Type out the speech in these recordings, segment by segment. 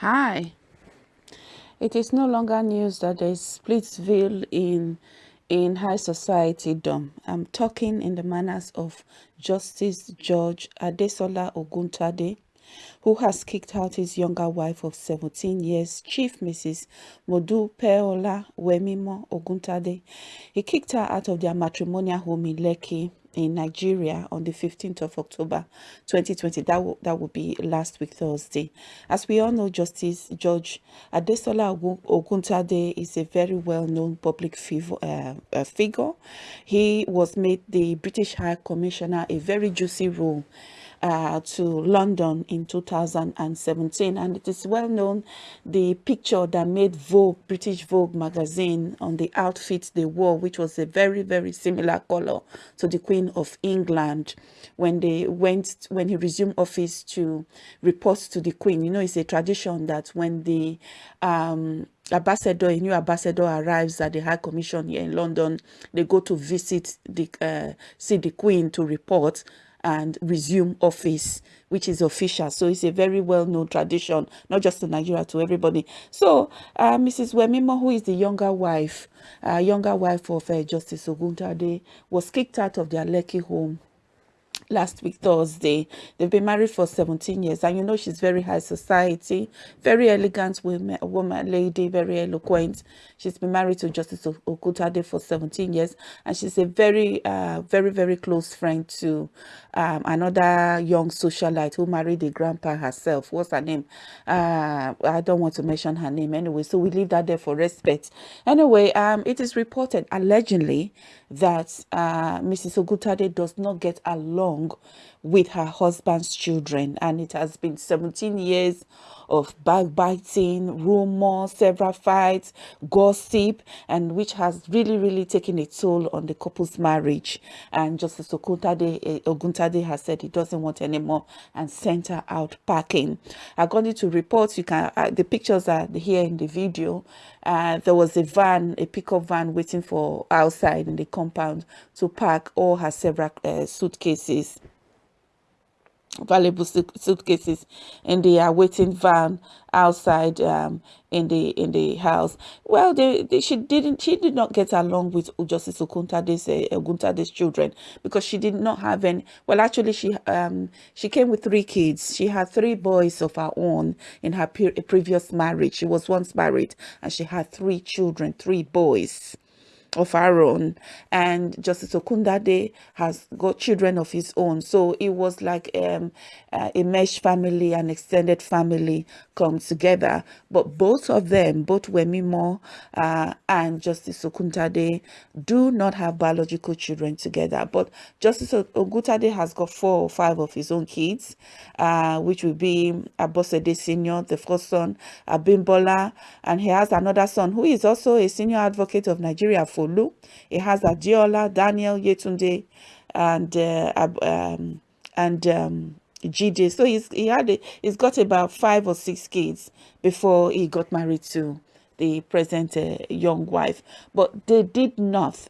Hi. It is no longer news that there is Splitsville in in high society dom. I'm talking in the manners of Justice George Adesola Oguntade, who has kicked out his younger wife of 17 years, Chief Mrs. Modupeola Wemimo Oguntade. He kicked her out of their matrimonial home in Lekki in Nigeria on the 15th of October 2020. That will, that will be last week Thursday. As we all know, Justice Judge Adesola Oguntade is a very well-known public figure, uh, figure. He was made the British High Commissioner a very juicy role uh, to London in 2017 and it is well known the picture that made Vogue, British Vogue magazine on the outfit they wore which was a very very similar color to the Queen of England when they went when he resumed office to report to the Queen. You know it's a tradition that when the um, ambassador, a new ambassador arrives at the High Commission here in London, they go to visit the uh, see the Queen to report and resume office, which is official. So it's a very well-known tradition, not just in Nigeria, to everybody. So uh, Mrs. Wemimo, who is the younger wife, uh, younger wife of uh, Justice Oguntade, was kicked out of their Lekki home last week Thursday. They've been married for 17 years and you know she's very high society, very elegant woman, woman lady, very eloquent. She's been married to Justice Okutade for 17 years and she's a very, uh, very, very close friend to um, another young socialite who married the grandpa herself. What's her name? Uh, I don't want to mention her name anyway, so we leave that there for respect. Anyway, um, it is reported allegedly that uh, Mrs. Ogutade does not get along longo, with her husband's children and it has been 17 years of backbiting, rumors, several fights, gossip, and which has really, really taken a toll on the couple's marriage. And Justice Okuntade, eh, Oguntade has said he doesn't want anymore and sent her out packing. According to reports, you can uh, the pictures are here in the video. Uh, there was a van, a pickup van waiting for outside in the compound to pack all her several uh, suitcases valuable suitcases in the awaiting van outside um, in the in the house. Well, they, they, she didn't she did not get along with Justice Okuntade's uh, Oguntade's children because she did not have any. Well, actually, she um she came with three kids. She had three boys of her own in her previous marriage. She was once married and she had three children, three boys of our own and justice okundade has got children of his own. So it was like um, uh, a mesh family an extended family come together. But both of them both wemimo uh, and justice okundade do not have biological children together. But justice ogutade has got four or five of his own kids uh, which will be abosede senior the first son abimbola and he has another son who is also a senior advocate of nigeria for Olu. It has Adiola, Daniel, Yetunde, and uh, um, and um, GJ. So he's he had a, he's got about five or six kids before he got married to the present uh, young wife. But they did not.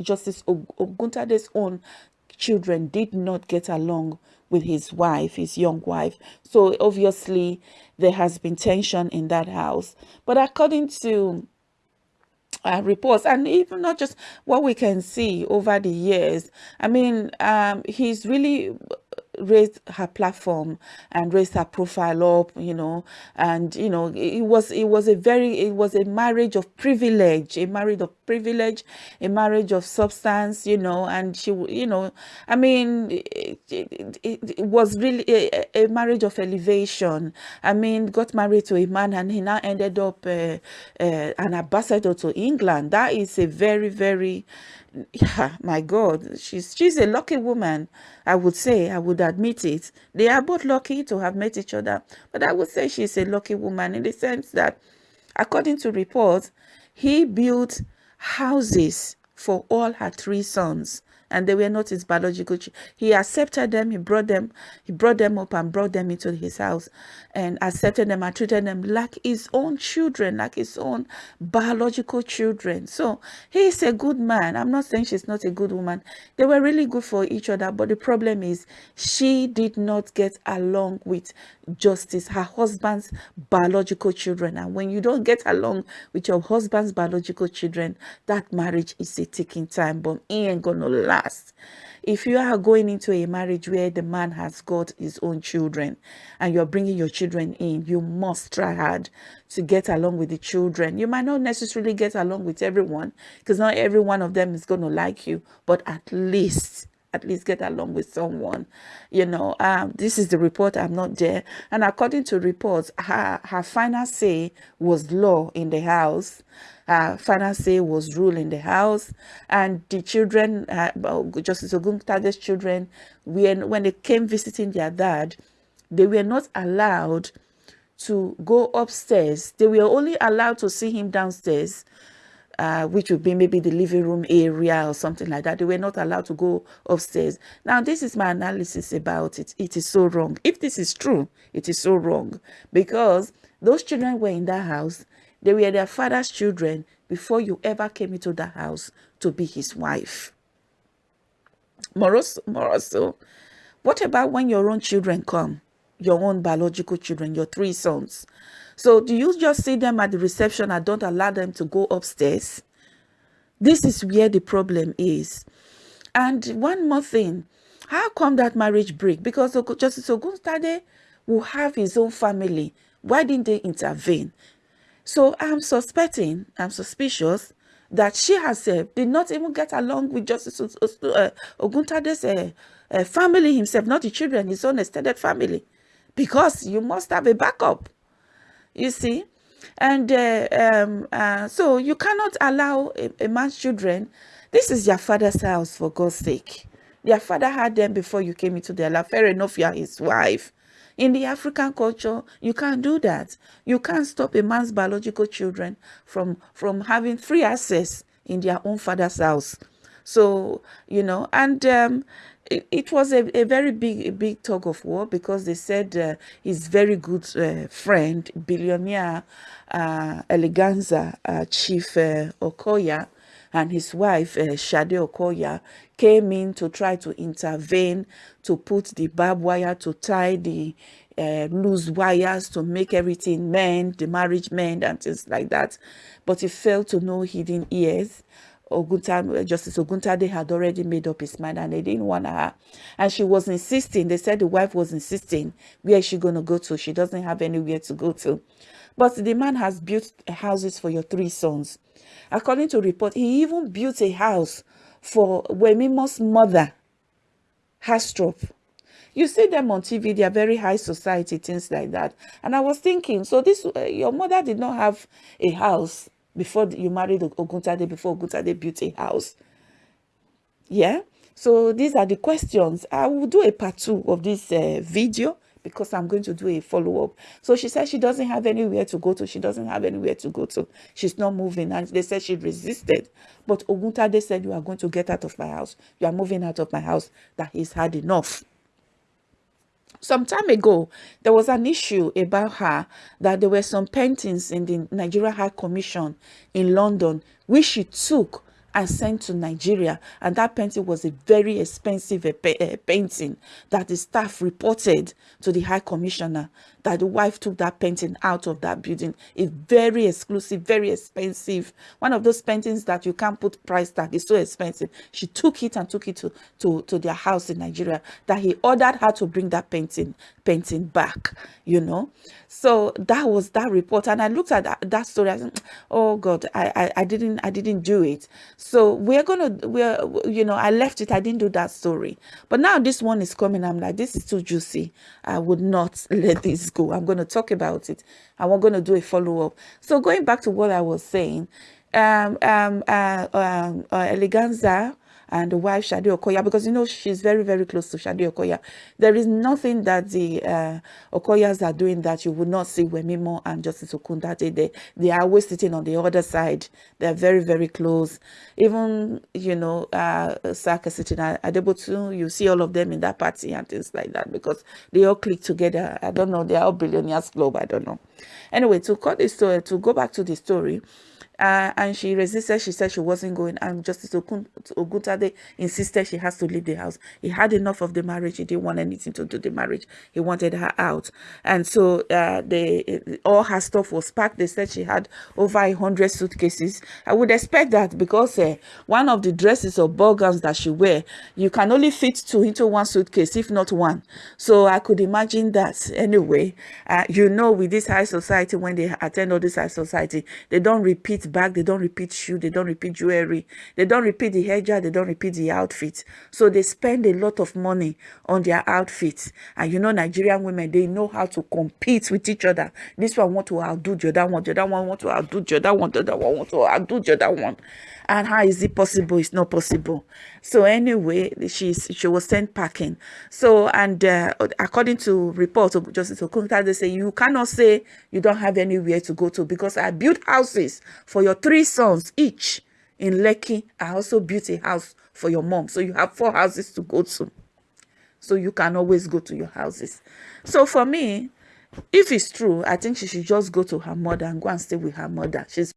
Justice Oguntade's own children did not get along with his wife, his young wife. So obviously there has been tension in that house. But according to uh, reports. And even not just what we can see over the years i mean um, he's really raised her platform and raised her profile up you know and you know it was it was a very it was a marriage of privilege a marriage of privilege a marriage of substance you know and she you know i mean it, it, it was really a, a, marriage of elevation. I mean got married to a man and he now ended up uh, uh, an ambassador to england. That is a very very yeah my god. She's she's a lucky woman i would say. I would admit it. They are both lucky to have met each other but i would say she's a lucky woman in the sense that according to reports he built houses for all her three sons and they were not his biological children. He accepted them, he brought them, he brought them up and brought them into his house and accepted them and treated them like his own children, like his own biological children. So he's a good man. I'm not saying she's not a good woman. They were really good for each other, but the problem is she did not get along with justice, her husband's biological children. And when you don't get along with your husband's biological children, that marriage is a ticking time bomb. He ain't gonna If you are going into a marriage where the man has got his own children and you're bringing your children in, you must try hard to get along with the children. You might not necessarily get along with everyone because not every one of them is going to like you, but at least at least get along with someone you know. Um this is the report i'm not there. And according to reports her her final say was law in the house. Uh final say was rule in the house. And the children uh, justice oguntade's children when when they came visiting their dad they were not allowed to go upstairs. They were only allowed to see him downstairs uh, which would be maybe the living room area or something like that. They were not allowed to go upstairs. Now, this is my analysis about it. It is so wrong. If this is true, it is so wrong because those children were in that house. They were their father's children before you ever came into that house to be his wife. Moroso, Moroso, what about when your own children come? Your own biological children, your three sons. So do you just see them at the reception and don't allow them to go upstairs? This is where the problem is. And one more thing, how come that marriage break? Because Justice Ogunstade will have his own family. Why didn't they intervene? So I'm suspecting, I'm suspicious that she herself did not even get along with Justice uh, Oguntade's uh, uh, family himself, not the children, his own extended family. Because you must have a backup you see? And uh, um, uh, so you cannot allow a, a, man's children this is your father's house for god's sake. Their father had them before you came into their life fair enough you are his wife. In the african culture you can't do that. You can't stop a man's biological children from from having free access in their own father's house. So you know and um, it, was a, a very big a big tug of war because they said uh, his very good uh, friend billionaire uh, eleganza uh, chief uh, okoya and his wife uh, Shade Okoya came in to try to intervene to put the barbed wire to tie the uh, loose wires to make everything mend, the marriage mend and things like that. But he failed to know hidden ears. Ogunta, Justice Oguntade had already made up his mind and they didn't want her. And she was insisting, they said the wife was insisting, where is she going to go to? She doesn't have anywhere to go to. But the man has built houses for your three sons. According to report, he even built a house for Wemimo's mother, Hastrop. You see them on TV, they are very high society, things like that. And I was thinking, so this, uh, your mother did not have a house before you married Oguntade, before Oguntade built a house. Yeah. So these are the questions. I will do a part two of this uh, video because I'm going to do a follow-up. So she said she doesn't have anywhere to go to. She doesn't have anywhere to go to. She's not moving. And they said she resisted. But Oguntade said, you are going to get out of my house. You are moving out of my house. That he's had enough. Some time ago, there was an issue about her that there were some paintings in the Nigeria High Commission in London, which she took and sent to Nigeria. And that painting was a very expensive uh, painting that the staff reported to the High Commissioner that the wife took that painting out of that building. It's very exclusive, very expensive. One of those paintings that you can't put price tag. It's so expensive. She took it and took it to, to, to their house in Nigeria that he ordered her to bring that painting painting back, you know. So that was that report. And I looked at that, that story. I said, oh God, I, I, I didn't I didn't do it. So we're gonna we're you know, I left it. I didn't do that story. But now this one is coming. I'm like, this is too juicy. I would not let this go. I'm going to talk about it and we're going to do a follow-up. So going back to what I was saying, um, um, uh, um, uh, Eleganza and the wife Shade Okoya because you know she's very very close to Shade Okoya. There is nothing that the uh, Okoyas are doing that you would not see Wemimo and Justice Okundate. They they are always sitting on the other side. They're very very close. Even you know uh, Saka sitting at Adebutu, you see all of them in that party and things like that because they all click together. I don't know. They are all billionaires globe. I don't know. Anyway, to cut this story, to go back to the story, uh, and she resisted. She said she wasn't going. And Justice Oguntade insisted she has to leave the house. He had enough of the marriage. He didn't want anything to do the marriage. He wanted her out. And so uh, they, all her stuff was packed. They said she had over a hundred suitcases. I would expect that because uh, one of the dresses or ball gowns that she wear, you can only fit two into one suitcase, if not one. So I could imagine that. Anyway, uh, you know, with this high society, when they attend all this high society, they don't repeat bag, they don't repeat shoe, they don't repeat jewelry, they don't repeat the hijab, they don't repeat the outfit. So they spend a lot of money on their outfits. And you know, Nigerian women, they know how to compete with each other. This one want to outdo the other one, the other one want to outdo the other one, the other one want to outdo the other one. And how is it possible? It's not possible. So anyway, she's she was sent packing. So and uh, according to reports of Justice Okunta, they say you cannot say you don't have anywhere to go to because I built houses for your three sons each in Lekki. I also built a house for your mom. So you have four houses to go to. So you can always go to your houses. So for me, if it's true, I think she should just go to her mother and go and stay with her mother. She's